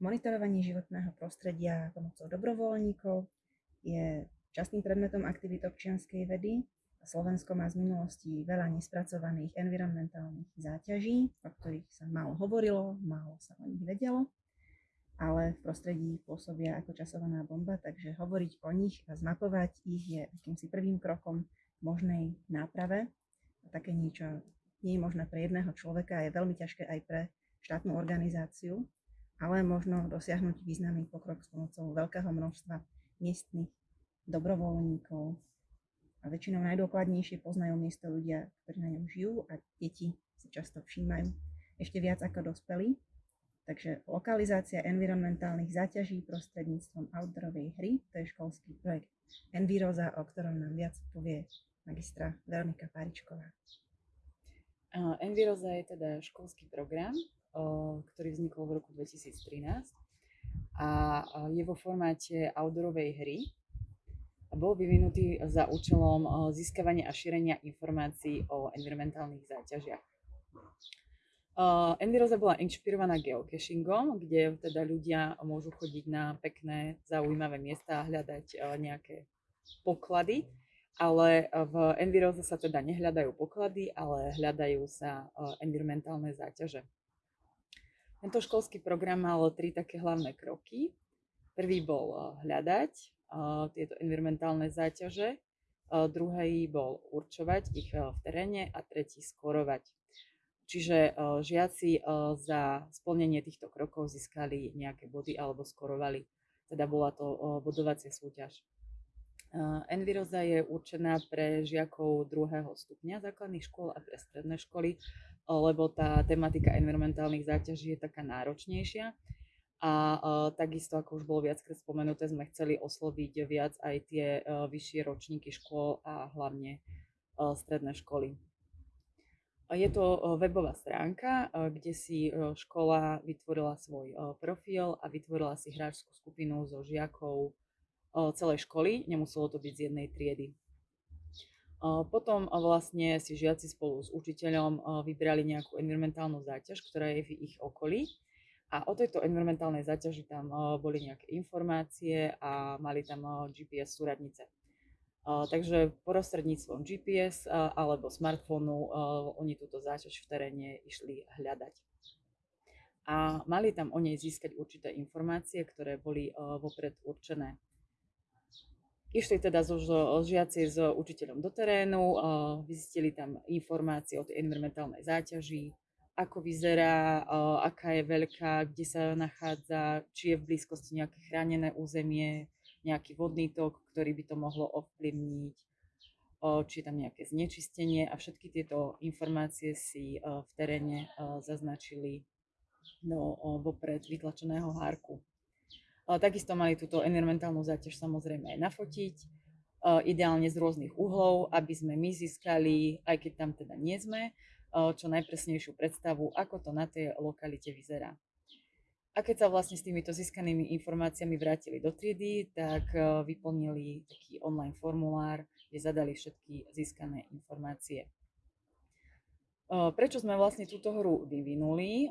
Monitorovanie životného prostredia pomocou dobrovoľníkov je častým predmetom aktivít občianskej vedy. Slovensko má z minulosti veľa nespracovaných environmentálnych záťaží, o ktorých sa málo hovorilo, málo sa o nich vedelo, ale v prostredí pôsobia ako časovaná bomba, takže hovoriť o nich a zmapovať ich je akýmsi prvým krokom možnej náprave. A také niečo nie je možné pre jedného človeka je veľmi ťažké aj pre štátnu organizáciu, ale možno dosiahnuť významný pokrok s pomocou veľkého množstva miestnych dobrovoľníkov. A väčšinou najdôkladnejšie poznajú miesto ľudia, ktorí na ňom žijú a deti si často všímajú ešte viac ako dospelí. Takže lokalizácia environmentálnych záťaží prostredníctvom outdoorovej hry, to je školský projekt Enviroza, o ktorom nám viac povie magistra Veronika Paričková. Enviroza je teda školský program, ktorý vznikol v roku 2013 a je vo formáte outdoorovej hry, bol vyvinutý za účelom získavania a šírenia informácií o environmentálnych záťažiach. Enviroza bola inšpirovaná geocachingom, kde teda ľudia môžu chodiť na pekné, zaujímavé miesta a hľadať nejaké poklady, ale v Enviroze sa teda nehľadajú poklady, ale hľadajú sa environmentálne záťaže. Tento školský program mal tri také hlavné kroky. Prvý bol hľadať, tieto environmentálne záťaže, druhý bol určovať ich v teréne a tretí skorovať. Čiže žiaci za splnenie týchto krokov získali nejaké body alebo skorovali. Teda bola to bodovacia súťaž. Enviroza je určená pre žiakov druhého stupňa základných škôl a pre stredné školy, lebo tá tematika environmentálnych záťaží je taká náročnejšia a uh, takisto, ako už bolo viackrát spomenuté, sme chceli osloviť viac aj tie uh, vyššie ročníky škôl a hlavne stredné školy. Je to webová stránka, kde si škola vytvorila svoj profil a vytvorila si hráčskú skupinu so žiakov celej školy, nemuselo to byť z jednej triedy. Potom vlastne si žiaci spolu s učiteľom vybrali nejakú environmentálnu záťaž, ktorá je v ich okolí a o tejto environmentálnej záťaži tam boli nejaké informácie a mali tam GPS súradnice. Takže prostredníctvom GPS alebo smartfónu oni túto záťaž v teréne išli hľadať. A mali tam o nej získať určité informácie, ktoré boli vopred určené. Išli teda zo, žiaci s učiteľom do terénu, vyzistili tam informácie o tej environmentálnej záťaži, ako vyzerá, aká je veľká, kde sa nachádza, či je v blízkosti nejaké chránené územie, nejaký vodný tok, ktorý by to mohlo ovplyvniť, či je tam nejaké znečistenie a všetky tieto informácie si v teréne zaznačili do vopred vytlačeného hárku. Takisto mali túto environmentálnu záťaž samozrejme aj nafotiť, ideálne z rôznych uhlov, aby sme my získali, aj keď tam teda nie sme, čo najpresnejšiu predstavu, ako to na tej lokalite vyzerá. A keď sa vlastne s týmito získanými informáciami vrátili do triedy, tak vyplnili taký online formulár, kde zadali všetky získané informácie. Prečo sme vlastne túto hru vyvinuli?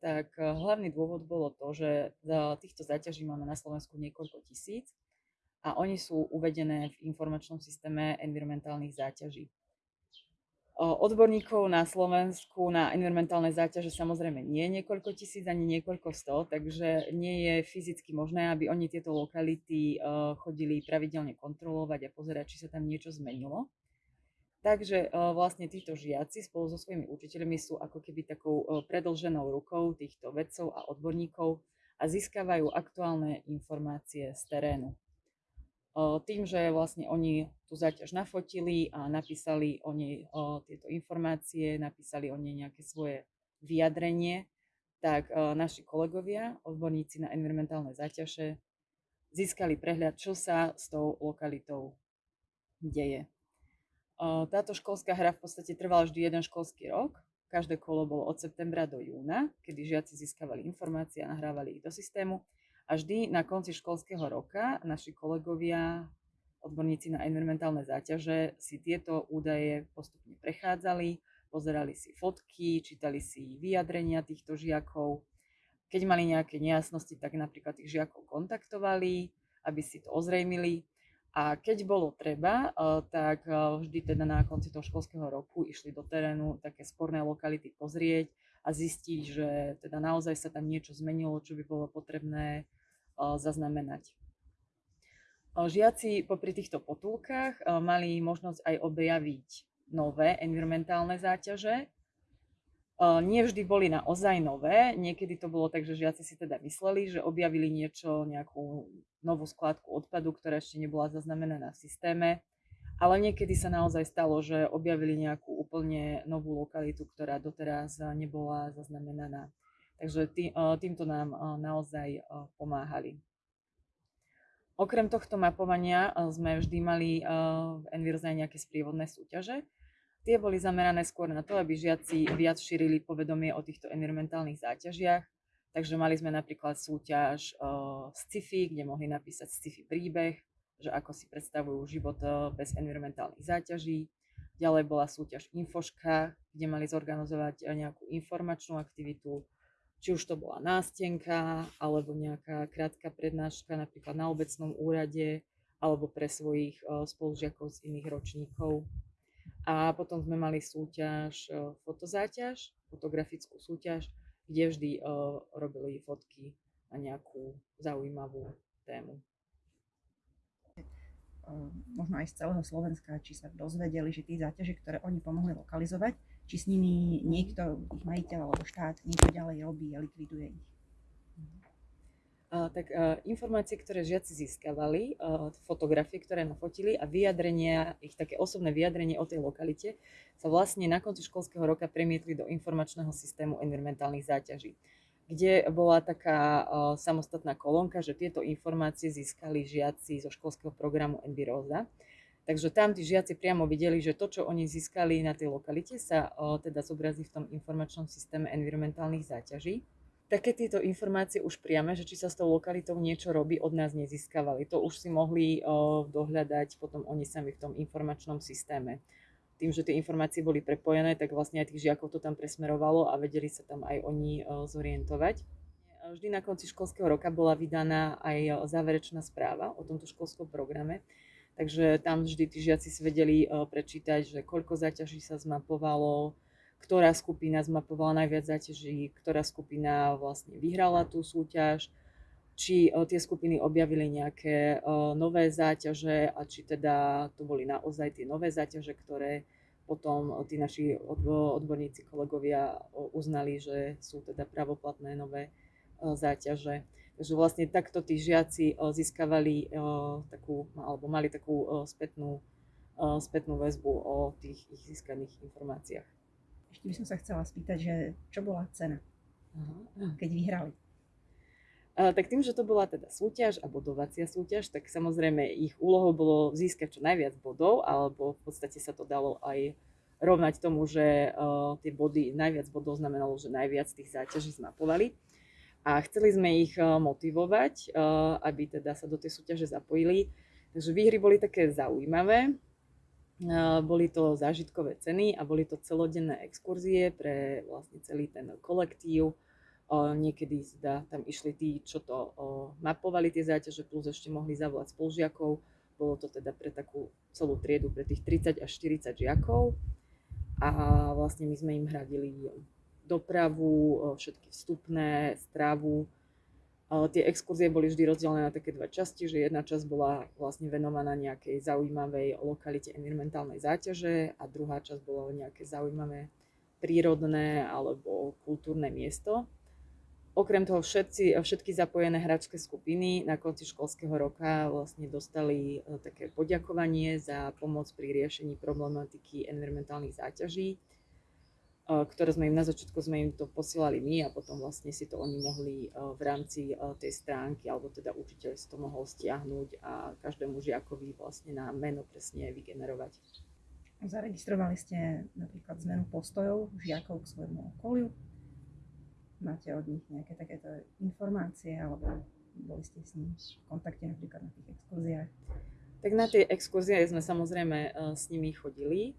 Tak hlavný dôvod bolo to, že týchto záťaží máme na Slovensku niekoľko tisíc a oni sú uvedené v informačnom systéme environmentálnych záťaží. Odborníkov na Slovensku na environmentálne záťaže samozrejme nie je niekoľko tisíc ani niekoľko sto, takže nie je fyzicky možné, aby oni tieto lokality chodili pravidelne kontrolovať a pozerať, či sa tam niečo zmenilo. Takže vlastne títo žiaci spolu so svojimi učiteľmi sú ako keby takou predlženou rukou týchto vedcov a odborníkov a získavajú aktuálne informácie z terénu tým, že vlastne oni tú záťaž nafotili a napísali o nej tieto informácie, napísali o nej nejaké svoje vyjadrenie, tak naši kolegovia, odborníci na environmentálne záťaže, získali prehľad, čo sa s tou lokalitou deje. Táto školská hra v podstate trvala vždy jeden školský rok. Každé kolo bolo od septembra do júna, kedy žiaci získavali informácie a nahrávali ich do systému a vždy na konci školského roka naši kolegovia, odborníci na environmentálne záťaže, si tieto údaje postupne prechádzali, pozerali si fotky, čítali si vyjadrenia týchto žiakov. keď mali nejaké nejasnosti, tak napríklad tých žiakov kontaktovali, aby si to ozrejmili. A keď bolo treba, tak vždy teda na konci toho školského roku išli do terénu také sporné lokality pozrieť a zistiť, že teda naozaj sa tam niečo zmenilo, čo by bolo potrebné zaznamenať. Žiaci popri týchto potulkách mali možnosť aj objaviť nové environmentálne záťaže, nie vždy boli naozaj nové, niekedy to bolo tak, že žiaci si teda mysleli, že objavili niečo, nejakú novú skladku odpadu, ktorá ešte nebola zaznamenaná v systéme, ale niekedy sa naozaj stalo, že objavili nejakú úplne novú lokalitu, ktorá doteraz nebola zaznamenaná. Takže tý, týmto nám naozaj pomáhali. Okrem tohto mapovania sme vždy mali v Envirze nejaké sprievodné súťaže, Tie boli zamerané skôr na to, aby žiaci viac šírili povedomie o týchto environmentálnych záťažiach. Takže mali sme napríklad súťaž uh, sci-fi, kde mohli napísať sci-fi príbeh, že ako si predstavujú život bez environmentálnych záťaží. Ďalej bola súťaž Infoška, kde mali zorganizovať nejakú informačnú aktivitu, či už to bola nástenka, alebo nejaká krátka prednáška napríklad na obecnom úrade, alebo pre svojich spolužiakov z iných ročníkov. A potom sme mali súťaž, e, fotozáťaž, fotografickú súťaž, kde vždy uh, robili fotky na nejakú zaujímavú tému. Možno aj z celého Slovenska, či sa dozvedeli, že tie záťaže, ktoré oni pomohli lokalizovať, či s nimi niekto, ich majiteľ alebo štát, niečo ďalej robí a likviduje ich tak informácie, ktoré žiaci získavali, fotografie, ktoré nafotili a vyjadrenia, ich také osobné vyjadrenie o tej lokalite sa vlastne na konci školského roka premietli do informačného systému environmentálnych záťaží, kde bola taká samostatná kolónka, že tieto informácie získali žiaci zo školského programu Enviroza. Takže tam tí žiaci priamo videli, že to, čo oni získali na tej lokalite, sa teda zobrazí v tom informačnom systéme environmentálnych záťaží také tieto informácie už priame, že či sa s tou lokalitou niečo robí, od nás nezískavali. To už si mohli o, dohľadať potom oni sami v tom informačnom systéme. Tým, že tie informácie boli prepojené, tak vlastne aj tých žiakov to tam presmerovalo a vedeli sa tam aj oni o, zorientovať. Vždy na konci školského roka bola vydaná aj záverečná správa o tomto školskom programe. Takže tam vždy tí žiaci si vedeli prečítať, že koľko zaťaží sa zmapovalo, ktorá skupina zmapovala najviac záťaží, ktorá skupina vlastne vyhrala tú súťaž, či tie skupiny objavili nejaké nové záťaže a či teda to boli naozaj tie nové záťaže, ktoré potom tí naši odborníci, kolegovia uznali, že sú teda pravoplatné nové záťaže. Takže vlastne takto tí žiaci získavali takú, alebo mali takú spätnú, spätnú väzbu o tých ich získaných informáciách. Ešte by som sa chcela spýtať, že čo bola cena, keď vyhrali? A, tak tým, že to bola teda súťaž a bodovacia súťaž, tak samozrejme ich úlohou bolo získať čo najviac bodov, alebo v podstate sa to dalo aj rovnať tomu, že uh, tie body, najviac bodov znamenalo, že najviac tých záťaží zmapovali. A chceli sme ich uh, motivovať, uh, aby teda sa do tej súťaže zapojili. Takže výhry boli také zaujímavé. Boli to zážitkové ceny a boli to celodenné exkurzie pre vlastne celý ten kolektív. Niekedy teda tam išli tí, čo to mapovali tie záťaže, plus ešte mohli zavolať spolužiakov. Bolo to teda pre takú celú triedu, pre tých 30 až 40 žiakov. A vlastne my sme im hradili dopravu, všetky vstupné, strávu, Tie exkurzie boli vždy rozdelené na také dve časti, že jedna časť bola vlastne venovaná nejakej zaujímavej lokalite environmentálnej záťaže a druhá časť bola nejaké zaujímavé prírodné alebo kultúrne miesto. Okrem toho všetci, všetky zapojené hračské skupiny na konci školského roka vlastne dostali e, také poďakovanie za pomoc pri riešení problematiky environmentálnych záťaží ktoré sme im na začiatku sme im to posielali my a potom vlastne si to oni mohli v rámci tej stránky, alebo teda učiteľ si to mohol stiahnuť a každému žiakovi vlastne na meno presne vygenerovať. Zaregistrovali ste napríklad zmenu postojov žiakov k svojmu okoliu? Máte od nich nejaké takéto informácie alebo boli ste s nimi v kontakte napríklad na tých exkurziách? Tak na tie exkurzie sme samozrejme s nimi chodili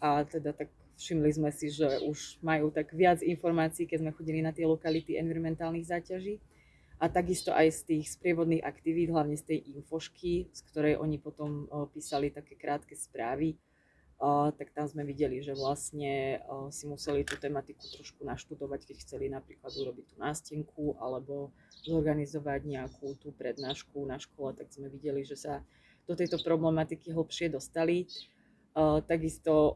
a teda tak všimli sme si, že už majú tak viac informácií, keď sme chodili na tie lokality environmentálnych záťaží. A takisto aj z tých sprievodných aktivít, hlavne z tej infošky, z ktorej oni potom písali také krátke správy, tak tam sme videli, že vlastne si museli tú tematiku trošku naštudovať, keď chceli napríklad urobiť tú nástenku alebo zorganizovať nejakú tú prednášku na škole, tak sme videli, že sa do tejto problematiky hlbšie dostali. Takisto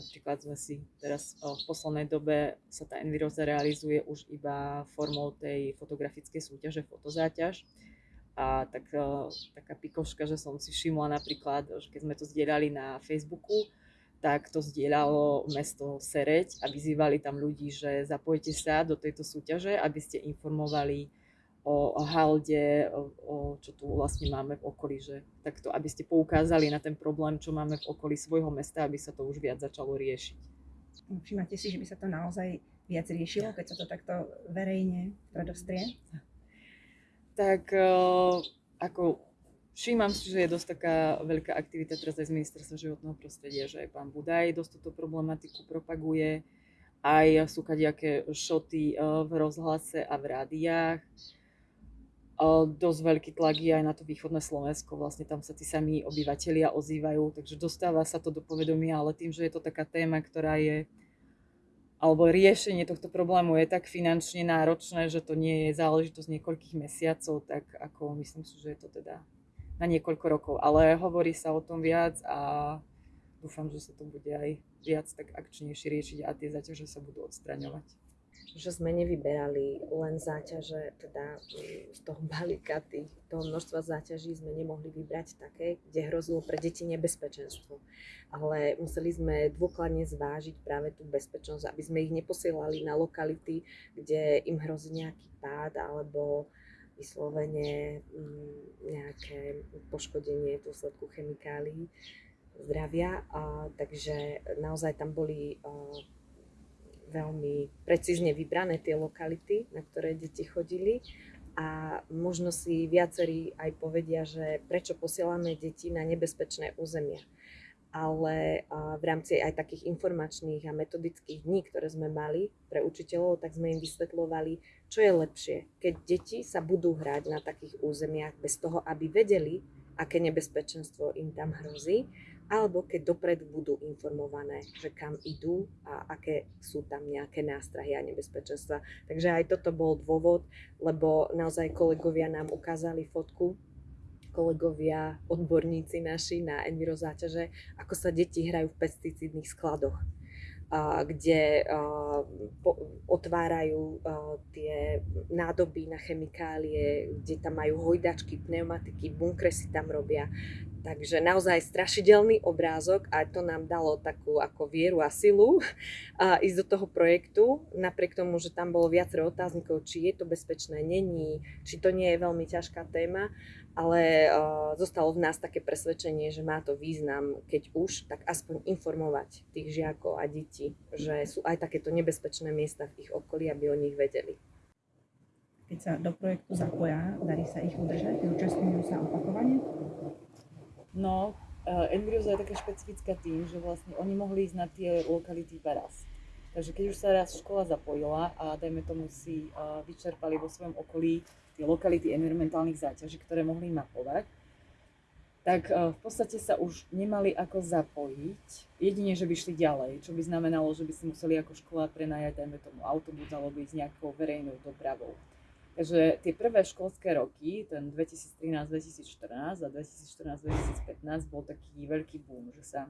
napríklad sme si teraz v poslednej dobe sa tá Enviroza realizuje už iba formou tej fotografickej súťaže Fotozáťaž. A tak, taká pikoška, že som si všimla napríklad, že keď sme to zdieľali na Facebooku, tak to zdieľalo mesto Sereď a vyzývali tam ľudí, že zapojte sa do tejto súťaže, aby ste informovali o halde, o, o čo tu vlastne máme v okolí, že takto, aby ste poukázali na ten problém, čo máme v okolí svojho mesta, aby sa to už viac začalo riešiť. Všimáte si, že by sa to naozaj viac riešilo, keď sa to takto verejne predostrie? Tak ako všímam si, že je dosť taká veľká aktivita teraz aj z ministerstva životného prostredia, že aj pán Budaj dosť túto problematiku propaguje, aj sú kadejaké šoty v rozhlase a v rádiách dosť veľký tlak je aj na to východné Slovensko, vlastne tam sa tí sami obyvateľia ozývajú, takže dostáva sa to do povedomia, ale tým, že je to taká téma, ktorá je, alebo riešenie tohto problému je tak finančne náročné, že to nie je záležitosť niekoľkých mesiacov, tak ako myslím si, že je to teda na niekoľko rokov, ale hovorí sa o tom viac a dúfam, že sa to bude aj viac tak akčnejšie riešiť a tie zaťaže sa budú odstraňovať že sme nevyberali len záťaže, teda mm, z toho balíka tých, toho množstva záťaží sme nemohli vybrať také, kde hrozilo pre deti nebezpečenstvo. Ale museli sme dôkladne zvážiť práve tú bezpečnosť, aby sme ich neposielali na lokality, kde im hrozí nejaký pád alebo vyslovene mm, nejaké poškodenie v dôsledku chemikálií zdravia. A, takže naozaj tam boli veľmi precízne vybrané tie lokality, na ktoré deti chodili a možno si viacerí aj povedia, že prečo posielame deti na nebezpečné územia. Ale v rámci aj takých informačných a metodických dní, ktoré sme mali pre učiteľov, tak sme im vysvetľovali, čo je lepšie, keď deti sa budú hrať na takých územiach bez toho, aby vedeli, aké nebezpečenstvo im tam hrozí, alebo keď dopredu budú informované, že kam idú a aké sú tam nejaké nástrahy a nebezpečenstva. Takže aj toto bol dôvod, lebo naozaj kolegovia nám ukázali fotku, kolegovia, odborníci naši na envirozáťaže, ako sa deti hrajú v pesticídnych skladoch kde otvárajú tie nádoby na chemikálie, kde tam majú hojdačky, pneumatiky, bunkre si tam robia. Takže naozaj strašidelný obrázok a to nám dalo takú ako vieru a silu a ísť do toho projektu, napriek tomu, že tam bolo viacero otáznikov, či je to bezpečné, není, či to nie je veľmi ťažká téma, ale uh, zostalo v nás také presvedčenie, že má to význam, keď už, tak aspoň informovať tých žiakov a detí, že sú aj takéto nebezpečné miesta v ich okolí, aby o nich vedeli. Keď sa do projektu zapoja, darí sa ich udržať, účastňujú sa opakovane? No, uh, Embryoza je taká špecifická tým, že vlastne oni mohli ísť na tie lokality iba raz. Takže keď už sa raz škola zapojila a dajme tomu si uh, vyčerpali vo svojom okolí tie lokality environmentálnych záťaží, ktoré mohli mapovať, tak uh, v podstate sa už nemali ako zapojiť, jedine, že by šli ďalej, čo by znamenalo, že by si museli ako škola prenajať, dajme tomu autobus alebo ísť nejakou verejnou dopravou. Takže tie prvé školské roky, ten 2013-2014 a 2014-2015 bol taký veľký boom, že sa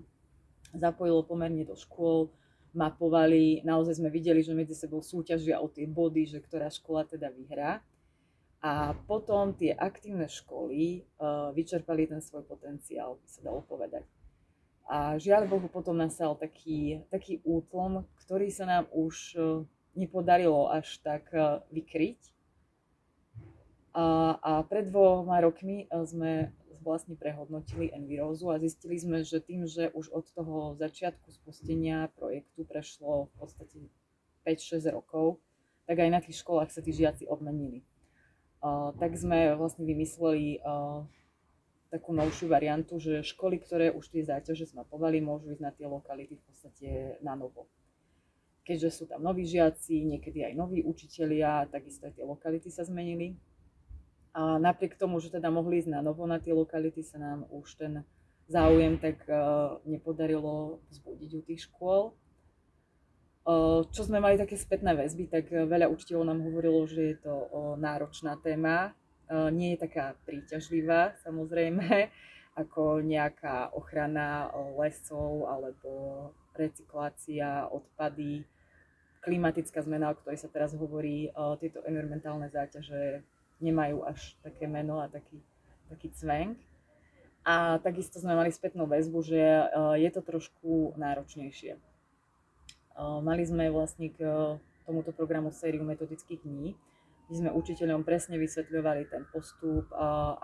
zapojilo pomerne do škôl, mapovali, naozaj sme videli, že medzi sebou súťažia o tie body, že ktorá škola teda vyhrá. A potom tie aktívne školy uh, vyčerpali ten svoj potenciál, by sa dalo povedať. A žiaľ Bohu potom nastal taký, taký útlom, ktorý sa nám už uh, nepodarilo až tak uh, vykryť a, a pred dvoma rokmi sme vlastne prehodnotili Envirózu a zistili sme, že tým, že už od toho začiatku spustenia projektu prešlo v podstate 5-6 rokov, tak aj na tých školách sa tí žiaci obmenili. Uh, tak sme vlastne vymysleli uh, takú novšiu variantu, že školy, ktoré už tie záťaže zmapovali, môžu ísť na tie lokality v podstate na novo. Keďže sú tam noví žiaci, niekedy aj noví učitelia, takisto aj tie lokality sa zmenili. A napriek tomu, že teda mohli ísť na novo na tie lokality, sa nám už ten záujem tak uh, nepodarilo vzbudiť u tých škôl. Uh, čo sme mali také spätné väzby, tak veľa učiteľov nám hovorilo, že je to uh, náročná téma, nie je taká príťažlivá samozrejme, ako nejaká ochrana lesov alebo recyklácia, odpady, klimatická zmena, o ktorej sa teraz hovorí, tieto environmentálne záťaže nemajú až také meno a taký, taký cvenk. A takisto sme mali spätnú väzbu, že je to trošku náročnejšie. Mali sme vlastne k tomuto programu sériu metodických dní, kde sme učiteľom presne vysvetľovali ten postup,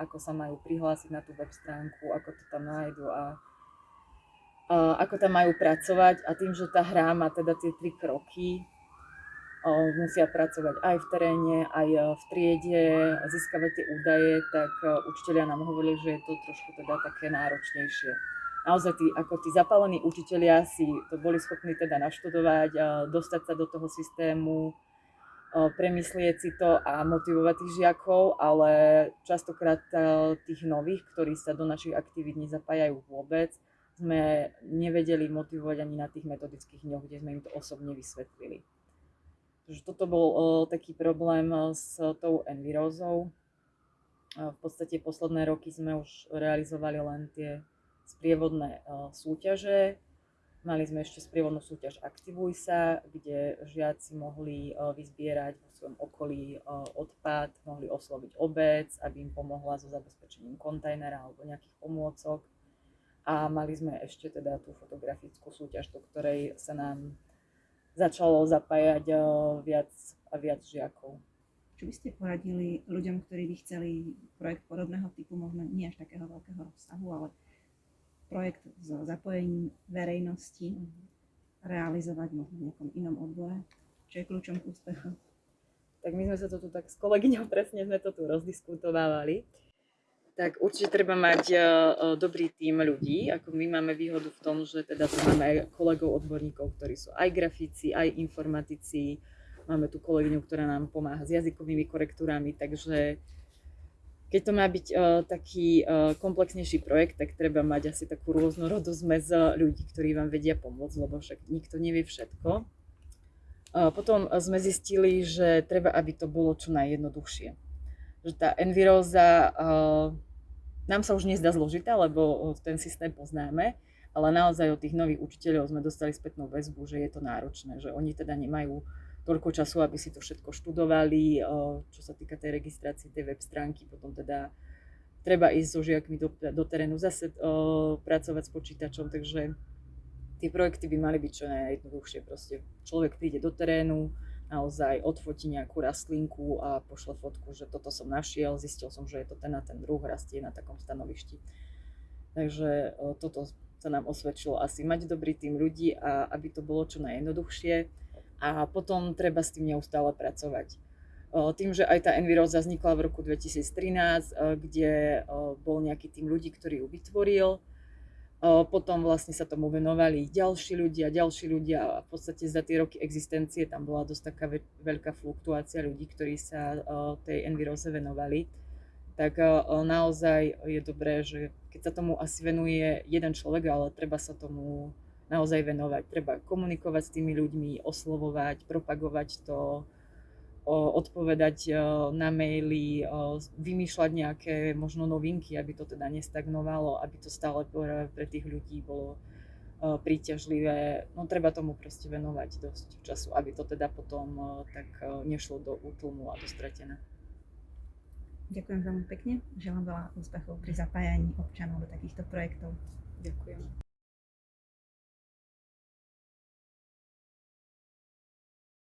ako sa majú prihlásiť na tú web stránku, ako to tam nájdu a ako tam majú pracovať. A tým, že tá hra má teda tie tri kroky, musia pracovať aj v teréne, aj v triede, získavať tie údaje, tak učiteľia nám hovorili, že je to trošku teda také náročnejšie. Naozaj tí, ako tí zapálení učiteľia si to boli schopní teda naštudovať, dostať sa do toho systému, premyslieť si to a motivovať tých žiakov, ale častokrát tých nových, ktorí sa do našich aktivít nezapájajú vôbec, sme nevedeli motivovať ani na tých metodických dňoch, kde sme im to osobne vysvetlili. Takže toto bol taký problém s tou envirózou. V podstate posledné roky sme už realizovali len tie sprievodné súťaže, Mali sme ešte sprievodnú súťaž Aktivuj sa, kde žiaci mohli e, vyzbierať vo svojom okolí e, odpad, mohli osloviť obec, aby im pomohla so zabezpečením kontajnera alebo nejakých pomôcok. A mali sme ešte teda tú fotografickú súťaž, do ktorej sa nám začalo zapájať e, viac a viac žiakov. Čo by ste poradili ľuďom, ktorí by chceli projekt podobného typu, možno nie až takého veľkého rozsahu, ale projekt s zapojením verejnosti realizovať možno v nejakom inom odbore? Čo je kľúčom k úspechu? Tak my sme sa to tu tak s kolegyňou presne sme to tu rozdiskutovávali. Tak určite treba mať uh, dobrý tím ľudí. Ako my máme výhodu v tom, že teda tu máme aj kolegov odborníkov, ktorí sú aj grafici, aj informatici. Máme tu kolegyňu, ktorá nám pomáha s jazykovými korektúrami, takže keď to má byť uh, taký uh, komplexnejší projekt, tak treba mať asi takú rôznorodú zmes ľudí, ktorí vám vedia pomôcť, lebo však nikto nevie všetko. Uh, potom sme zistili, že treba, aby to bolo čo najjednoduchšie. Že tá enviróza uh, nám sa už nezdá zložitá, lebo ten systém poznáme, ale naozaj od tých nových učiteľov sme dostali spätnú väzbu, že je to náročné, že oni teda nemajú toľko času, aby si to všetko študovali, čo sa týka tej registrácie tej web stránky, potom teda treba ísť so žiakmi do, do terénu zase pracovať s počítačom, takže tie projekty by mali byť čo najjednoduchšie. Proste človek príde do terénu, naozaj odfotí nejakú rastlinku a pošle fotku, že toto som našiel, zistil som, že je to ten a ten druh, rastie na takom stanovišti. Takže toto sa nám osvedčilo asi mať dobrý tým ľudí a aby to bolo čo najjednoduchšie a potom treba s tým neustále pracovať. Tým, že aj tá Enviroza vznikla v roku 2013, kde bol nejaký tým ľudí, ktorý ju vytvoril, potom vlastne sa tomu venovali ďalší ľudia, ďalší ľudia a v podstate za tie roky existencie tam bola dosť taká veľká fluktuácia ľudí, ktorí sa tej Enviroze venovali. Tak naozaj je dobré, že keď sa tomu asi venuje jeden človek, ale treba sa tomu naozaj venovať. Treba komunikovať s tými ľuďmi, oslovovať, propagovať to, odpovedať na maily, vymýšľať nejaké možno novinky, aby to teda nestagnovalo, aby to stále pre tých ľudí bolo príťažlivé. No treba tomu proste venovať dosť času, aby to teda potom tak nešlo do útlmu a do stratené. Ďakujem veľmi pekne. Želám veľa úspechov pri zapájaní občanov do takýchto projektov. Ďakujem.